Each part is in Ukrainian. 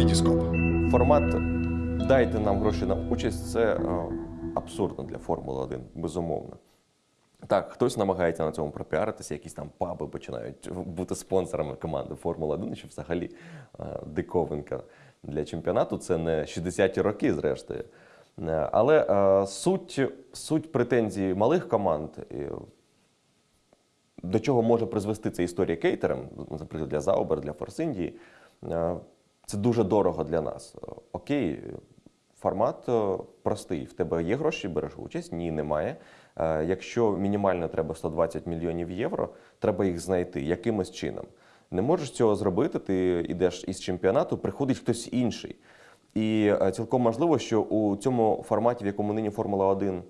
Вітіскоп. Формат дайте нам гроші на участь це е, абсурдно для Формули 1, безумовно. Так, хтось намагається на цьому пропіаритися, якісь там паби починають бути спонсорами команди Формула 1, що взагалі е, диковинка для чемпіонату. Це не 60-ті роки, зрештою. Е, Але суть, суть претензій малих команд, до чого може призвести ця історія кейтерам, наприклад, для Заубер, для Форсиндії, е, це дуже дорого для нас. Окей, формат е, простий. В тебе є гроші, береш участь? Ні, немає. Е, Якщо мінімально треба 120 мільйонів євро, треба їх знайти якимось чином. Не можеш цього зробити, ти йдеш із чемпіонату, приходить хтось інший. І е, цілком можливо, що у цьому форматі, в якому нині Формула 1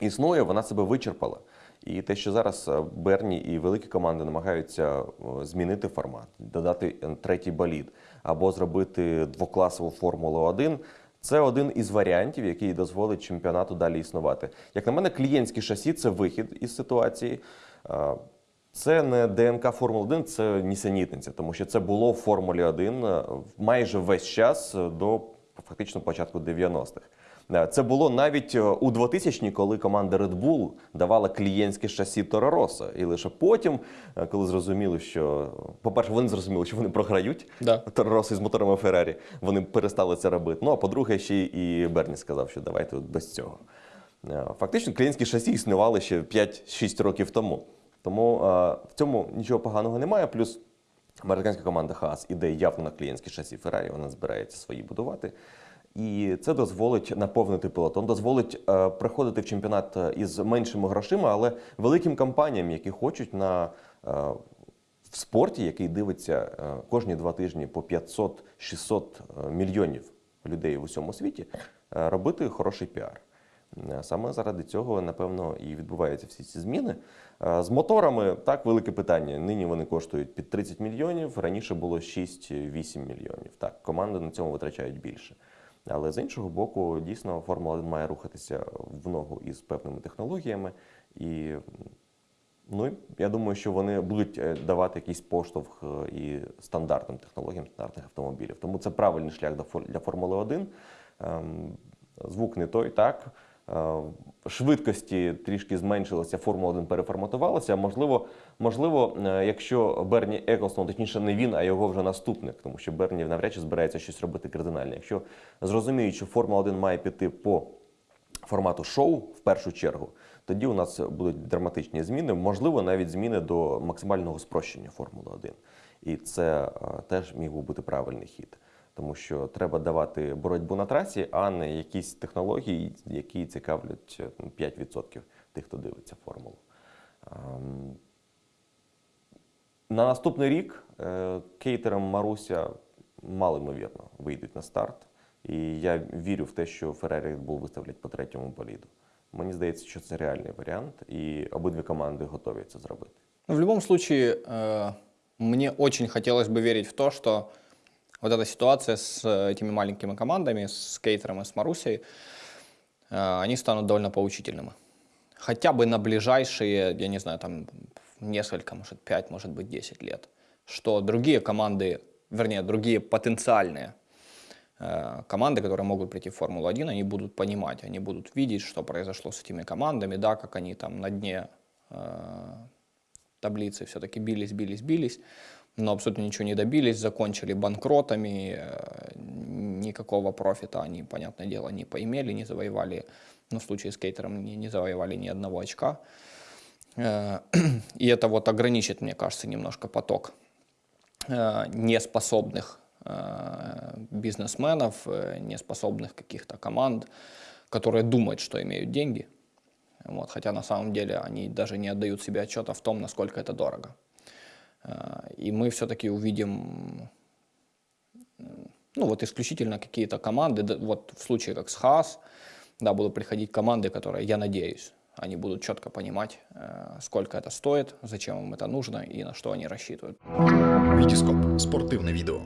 існує, вона себе вичерпала. І те, що зараз е, Берні і великі команди намагаються е, змінити формат, додати е, третій болід або зробити двокласову Формулу 1, це один із варіантів, який дозволить чемпіонату далі існувати. Як на мене, клієнтські шасі це вихід із ситуації. Це не ДНК Формули 1, це нісенітниця, тому що це було в Формулі 1 е, майже весь час до фактично початку 90-х. Е, Це було навіть е, у 2000-ні, коли команда Red Bull давала клієнтське шасі Торо Россо. І лише потім, е, коли зрозуміли, що, по-перше, вони зрозуміли, що вони програють Да. Торо Россо із моторами Феррарі, вони перестали це робити. Ну а по-друге, ще і Берні сказав, що давайте без цього. Фактично, клієнтські шасі існували ще 5-6 років тому. Тому в цьому нічого поганого немає. Плюс американська команда Haas іде явно на клієнтські шасі Феррарі, вона збирається свої будувати. І це дозволить наповнити пелотон, дозволить е, приходити в чемпіонат е, із меншими грошима, але великим компаніям, які хочуть на е, в спорті, який дивиться кожні два тижні по 500-600 е, мільйонів людей в усьому світі, робити хороший піар. Саме заради цього, напевно, і відбуваються всі ці зміни. З моторами так велике питання. Нині вони коштують під 30 мільйонів, раніше було 6-8 мільйонів. Так, команди на цьому витрачають більше. Але з іншого боку, дійсно, Формула 1 має рухатися в ногу із певними технологіями. І ну, я думаю, що вони будуть е, давати якийсь поштовх е, і стандартним технологіям стандартних автомобілів. Тому це правильний шлях для Формули 1. Ем, Звук не той, так. Е, Швидкості трішки зменшилися, Формула 1 переформатувалася. Можливо, можливо, е, якщо Берні Еклстон, точніше не він, а його вже наступник, тому що Берні навряд чи збирається щось робити кардинальне. Якщо зрозуміють, що Формула 1 має піти по формату шоу в першу чергу, тоді у нас будуть драматичні зміни, можливо, навіть зміни до максимального спрощення Формули 1. І це е, теж міг би бути правильний хід. Тому що треба давати боротьбу на трасі, а не якісь технології, які цікавлять е, ну, 5% тих, хто дивиться формулу. Ем, На наступний рік е, кейтерам Маруся малоймовірно вийдуть на старт. І я вірю в те, що Red Bull виставлять по третьому боліду. Мені здається, що це реальний варіант, і обидві команди готові це зробити. Ну, в любом случае, э, мне очень хотелось бы верить в то, что вот эта ситуация с э, этими маленькими командами, с Кейтером и с Марусей, э, они станут довольно поучительными. Хотя бы на ближайшие, я не знаю, там несколько, может, 5, может быть, 10 лет. Что другие команды, вернее, другие потенциальные э, команды, которые могут прийти в Формулу-1, они будут понимать, они будут видеть, что произошло с этими командами, да, как они там на дне таблицы все-таки бились, бились, бились, но абсолютно ничего не добились, закончили банкротами, э, никакого профита они, понятное дело, не поимели, не завоевали, ну, в случае с кейтером не, не завоевали ни одного очка. Э, И это вот ограничит, мне кажется, немножко поток э, неспособных бизнесменов, неспособных каких-то команд, которые думают, что имеют деньги, вот, хотя на самом деле они даже не отдают себе отчета в том, насколько это дорого. Э, И мы все-таки увидим, м, ну вот исключительно какие-то команды, да, вот в случае как с Хаас, да, будут приходить команды, которые, я надеюсь, они будут четко понимать, э, сколько это стоит, зачем им это нужно и на что они рассчитывают. Вітіскоп спортивне відео.